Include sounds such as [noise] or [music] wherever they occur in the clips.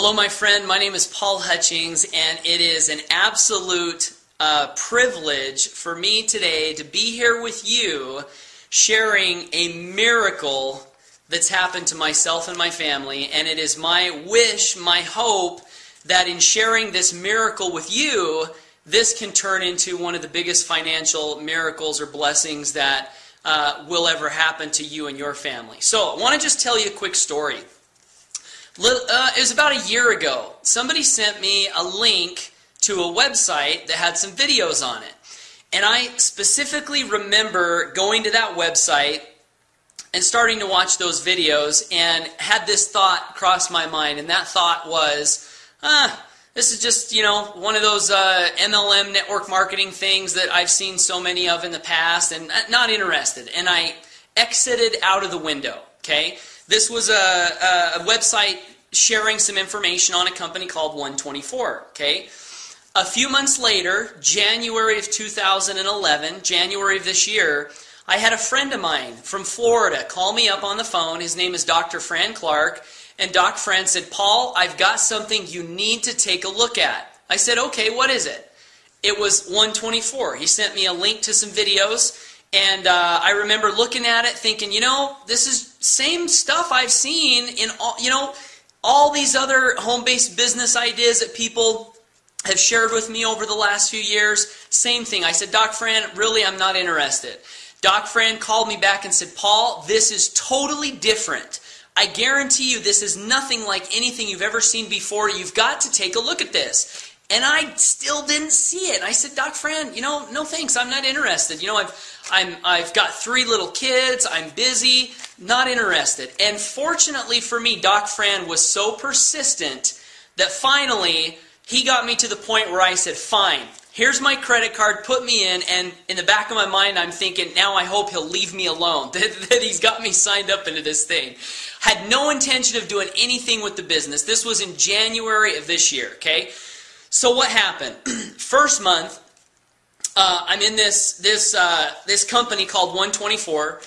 Hello, my friend. My name is Paul Hutchings, and it is an absolute uh, privilege for me today to be here with you sharing a miracle that's happened to myself and my family. And it is my wish, my hope, that in sharing this miracle with you, this can turn into one of the biggest financial miracles or blessings that uh, will ever happen to you and your family. So, I want to just tell you a quick story. Uh, it was about a year ago. Somebody sent me a link to a website that had some videos on it. And I specifically remember going to that website and starting to watch those videos and had this thought cross my mind. And that thought was, ah, this is just, you know, one of those uh, MLM network marketing things that I've seen so many of in the past and not interested. And I exited out of the window, okay? This was a, a, website sharing some information on a company called 124, okay? A few months later, January of 2011, January of this year, I had a friend of mine from Florida call me up on the phone. His name is Dr. Fran Clark. And Doc Fran said, Paul, I've got something you need to take a look at. I said, okay, what is it? It was 124. He sent me a link to some videos. And uh, I remember looking at it thinking, you know, this is same stuff I've seen in all, you know, all these other home-based business ideas that people have shared with me over the last few years. Same thing. I said, Doc Fran, really, I'm not interested. Doc Fran called me back and said, Paul, this is totally different. I guarantee you this is nothing like anything you've ever seen before. You've got to take a look at this. And I still didn't see it. I said, Doc Fran, you know, no thanks. I'm not interested. You know, I've, I'm, I've got three little kids. I'm busy. Not interested. And fortunately for me, Doc Fran was so persistent that finally he got me to the point where I said, fine, here's my credit card, put me in, and in the back of my mind, I'm thinking, now I hope he'll leave me alone, [laughs] that, that he's got me signed up into this thing. Had no intention of doing anything with the business. This was in January of this year, okay? So what happened? [clears throat] First month, uh, I'm in this, this, uh, this company called 124,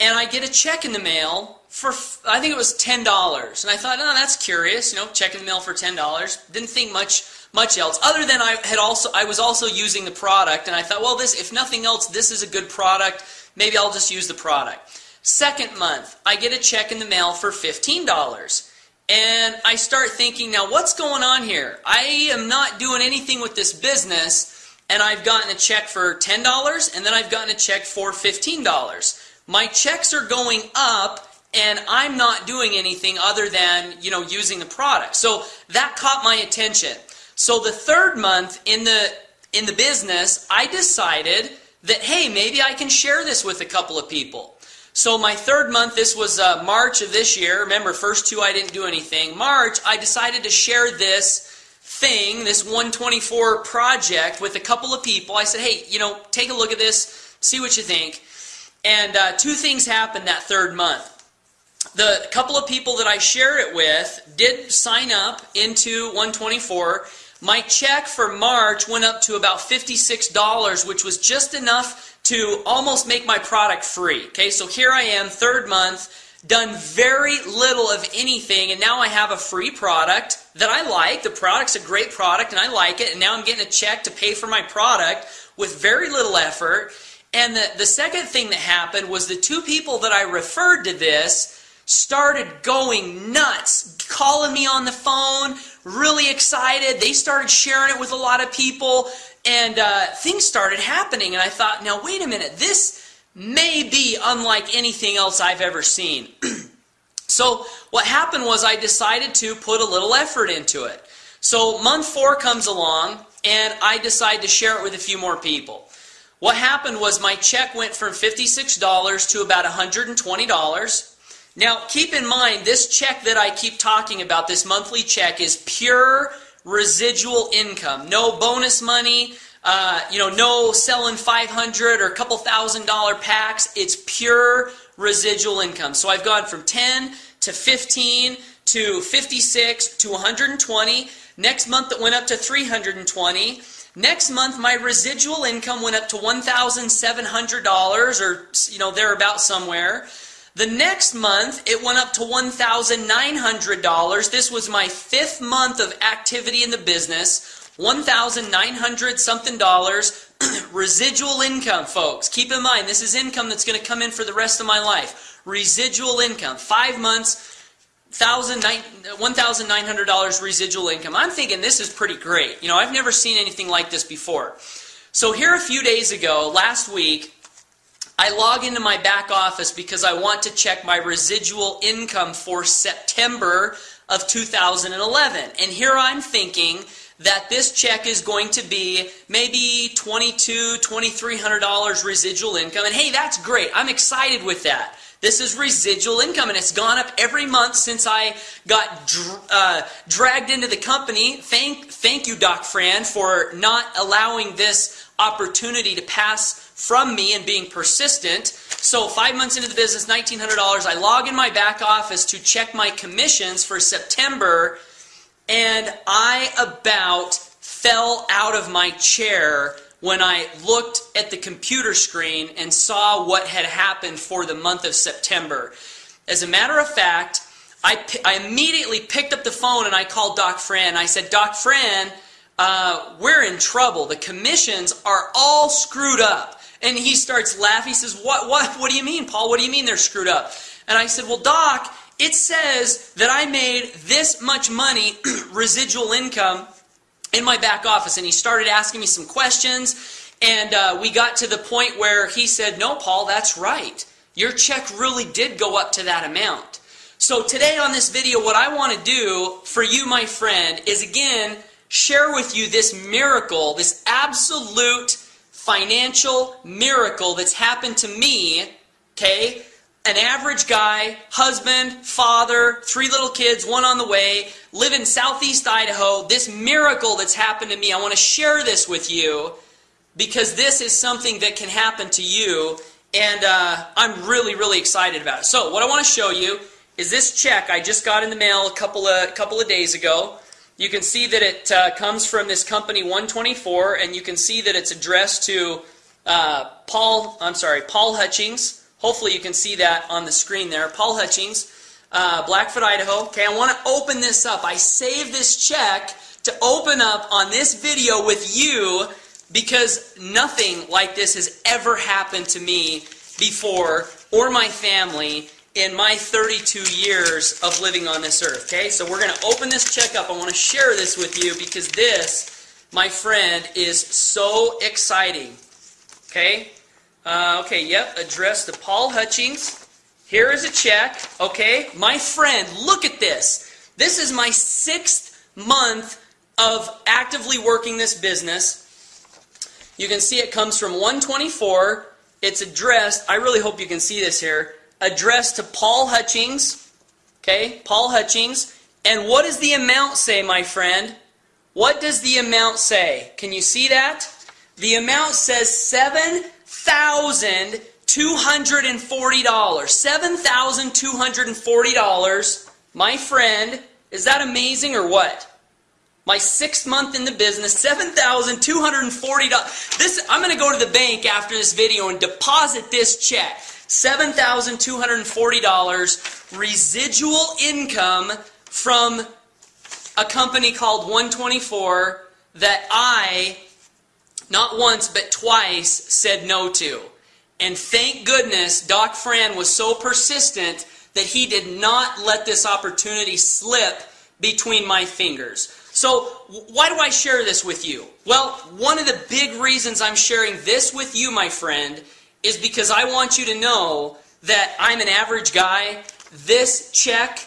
and I get a check in the mail for, I think it was $10. And I thought, oh, that's curious, you know, check in the mail for $10. Didn't think much much else other than I had also I was also using the product and I thought well this if nothing else this is a good product maybe I'll just use the product second month I get a check in the mail for $15 and I start thinking now what's going on here? I am not doing anything with this business and I've gotten a check for $10 and then I've gotten a check for $15 my checks are going up and I'm not doing anything other than you know using the product. So that caught my attention. So the third month in the in the business, I decided that hey, maybe I can share this with a couple of people. So my third month, this was uh, March of this year. Remember, first two I didn't do anything. March, I decided to share this thing, this 124 project, with a couple of people. I said, hey, you know, take a look at this, see what you think. And uh, two things happened that third month. The couple of people that I share it with did sign up into 124 my check for March went up to about $56, which was just enough to almost make my product free. Okay, so here I am, third month, done very little of anything, and now I have a free product that I like. The product's a great product, and I like it, and now I'm getting a check to pay for my product with very little effort. And the, the second thing that happened was the two people that I referred to this started going nuts, calling me on the phone, really excited. They started sharing it with a lot of people, and uh, things started happening. And I thought, now, wait a minute, this may be unlike anything else I've ever seen. [clears throat] so, what happened was I decided to put a little effort into it. So, month four comes along, and I decide to share it with a few more people. What happened was my check went from $56 to about $120. Now, keep in mind, this check that I keep talking about, this monthly check, is pure residual income. No bonus money, uh, you know, no selling 500 or a couple thousand dollar packs. It's pure residual income. So I've gone from 10 to 15 to 56 to 120. Next month it went up to 320. Next month my residual income went up to $1,700 or, you know, thereabout somewhere. The next month, it went up to $1,900. This was my fifth month of activity in the business. 1,900 something dollars. [clears throat] Residual income, folks. Keep in mind, this is income that's going to come in for the rest of my life. Residual income. Five months, $1,900 residual income. I'm thinking this is pretty great. You know, I've never seen anything like this before. So here a few days ago, last week, I log into my back office because I want to check my residual income for September of 2011. And here I'm thinking that this check is going to be maybe $22, $2,300 residual income. And hey, that's great. I'm excited with that. This is residual income, and it's gone up every month since I got dr- uh, dragged into the company. Thank, thank you, Doc Fran, for not allowing this opportunity to pass from me and being persistent. So, five months into the business, $1,900, I log in my back office to check my commissions for September, and I about fell out of my chair when I looked at the computer screen and saw what had happened for the month of September. As a matter of fact, I, I immediately picked up the phone and I called Doc Fran. I said, Doc Fran, uh, we're in trouble. The commissions are all screwed up. And he starts laughing. He says, what, what, what do you mean, Paul? What do you mean they're screwed up? And I said, Well, Doc, it says that I made this much money, [clears throat] residual income, in my back office. And he started asking me some questions. And uh, we got to the point where he said, No, Paul, that's right. Your check really did go up to that amount. So today on this video, what I want to do for you, my friend, is again share with you this miracle, this absolute financial miracle that's happened to me, okay? An average guy, husband, father, three little kids, one on the way, live in southeast Idaho. This miracle that's happened to me, I want to share this with you because this is something that can happen to you, and uh, I'm really, really excited about it. So, what I want to show you is this check I just got in the mail a couple of, couple of days ago. You can see that it uh, comes from this company 124, and you can see that it's addressed to uh, Paul. I'm sorry, Paul Hutchings. Hopefully, you can see that on the screen there. Paul Hutchings, uh, Blackfoot, Idaho. Okay, I want to open this up. I saved this check to open up on this video with you because nothing like this has ever happened to me before or my family in my 32 years of living on this earth. Okay, so we're going to open this check up. I want to share this with you because this, my friend, is so exciting. Okay, uh, okay, yep, addressed to Paul Hutchings. Here is a check. Okay, my friend, look at this. This is my sixth month of actively working this business. You can see it comes from 124. It's addressed, I really hope you can see this here addressed to Paul Hutchings. Okay, Paul Hutchings. And what does the amount say, my friend? What does the amount say? Can you see that? The amount says $7,240. $7,240. My friend, is that amazing or what? My sixth month in the business, $7,240. This I'm to go to the bank after this video and deposit this check. $7,240 residual income from a company called 124 that I, not once but twice, said no to. And thank goodness Doc Fran was so persistent that he did not let this opportunity slip between my fingers. So, why do I share this with you? Well, one of the big reasons I'm sharing this with you, my friend, is because I want you to know that I'm an average guy. This check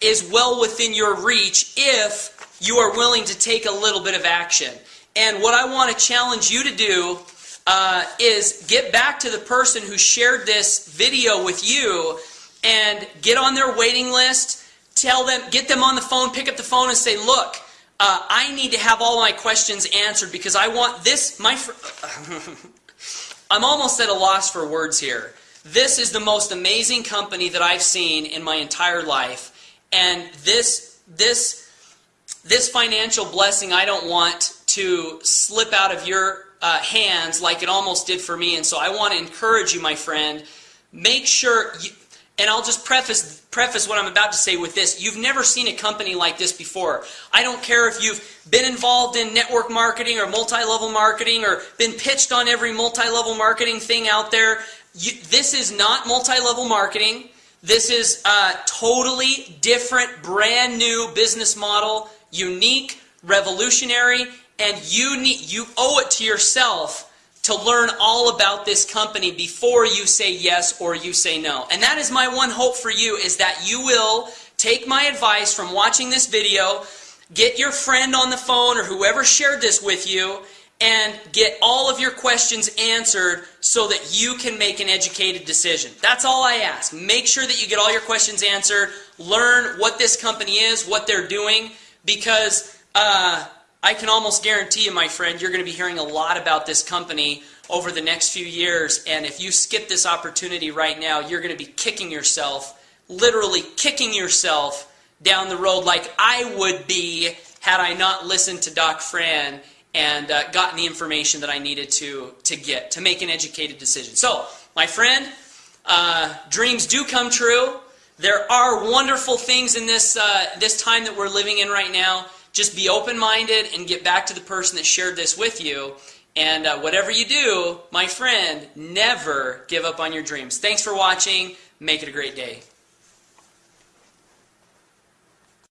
is well within your reach if you are willing to take a little bit of action. And what I want to challenge you to do uh, is get back to the person who shared this video with you and get on their waiting list. Tell them, get them on the phone, pick up the phone and say, look, uh, I need to have all my questions answered because I want this, my. [laughs] I'm almost at a loss for words here. This is the most amazing company that I've seen in my entire life. And this, this, this financial blessing I don't want to slip out of your uh, hands like it almost did for me. And so I want to encourage you, my friend, make sure, you, and I'll just preface preface what I'm about to say with this. You've never seen a company like this before. I don't care if you've been involved in network marketing or multi-level marketing or been pitched on every multi-level marketing thing out there. You, this is not multi-level marketing. This is a totally different, brand new business model, unique, revolutionary, and you need you owe it to yourself to learn all about this company before you say yes or you say no. And that is my one hope for you is that you will take my advice from watching this video, get your friend on the phone or whoever shared this with you, and get all of your questions answered so that you can make an educated decision. That's all I ask. Make sure that you get all your questions answered, learn what this company is, what they're doing, because uh, I can almost guarantee you, my friend, you're going to be hearing a lot about this company over the next few years. And if you skip this opportunity right now, you're going to be kicking yourself, literally kicking yourself down the road like I would be had I not listened to Doc Fran and uh, gotten the information that I needed to, to get to make an educated decision. So, my friend, uh, dreams do come true. There are wonderful things in this, uh, this time that we're living in right now. Just be open minded and get back to the person that shared this with you. And uh, whatever you do, my friend, never give up on your dreams. Thanks for watching. Make it a great day.